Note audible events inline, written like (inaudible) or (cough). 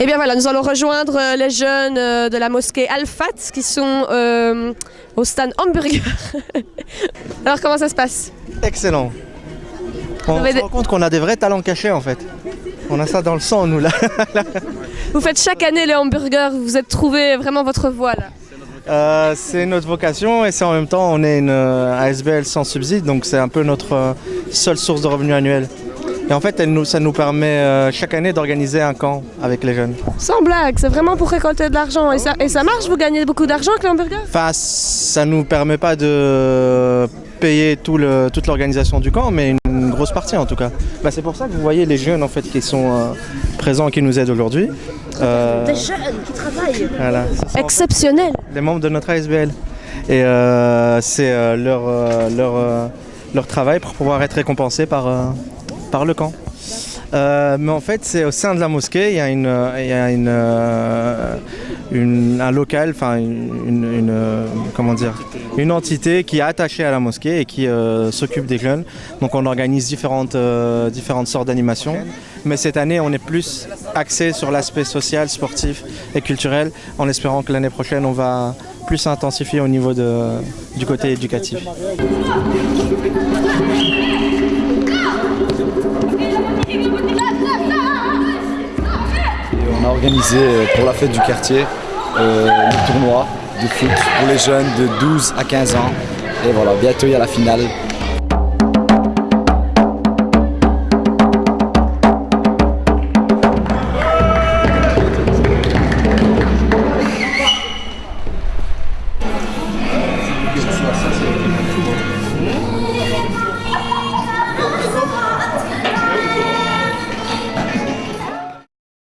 Et bien voilà, nous allons rejoindre euh, les jeunes euh, de la mosquée Al-Fat qui sont euh, au stand hamburger. (laughs) Alors comment ça se passe? Excellent. On se rend compte qu'on a des vrais talents cachés en fait. On a ça dans le sang nous là. (laughs) Vous faites chaque année les hamburgers, vous êtes trouvé vraiment votre voie là. Euh, c'est notre vocation et c'est en même temps on est une ASBL sans subside donc c'est un peu notre seule source de revenus annuel. Et en fait elle nous, ça nous permet euh, chaque année d'organiser un camp avec les jeunes. Sans blague, c'est vraiment pour récolter de l'argent. Et ça, et ça marche, vous gagnez beaucoup d'argent avec les hamburgers Enfin ça nous permet pas de payer tout le, toute l'organisation du camp mais une grosse partie en tout cas. Bah, c'est pour ça que vous voyez les jeunes en fait qui sont euh, présents et qui nous aident aujourd'hui. Euh, jeunes qui travaillent. voilà, ce sont- Exceptionnel. les membres de notre ASBL. Et euh, c'est euh, leur, euh, leur, euh, leur travail pour pouvoir être récompensé par, euh, par le camp. Euh, mais en fait, c'est au sein de la mosquée, il y a, une, euh, euh, un local, enfin une, entité qui est attachée à la mosquée et qui s'occupe des jeunes. Donc on organise différentes, sortes d'animations. Mais cette année, on est plus axé sur l'aspect social, sportif et culturel, en espérant que l'année prochaine, on va plus intensifier au niveau du côté éducatif. Et on a organisé euh, pour la fête du quartier euh, le tournoi de foot pour les jeunes de 12 à 15 ans. Et voilà, bientôt il y a la finale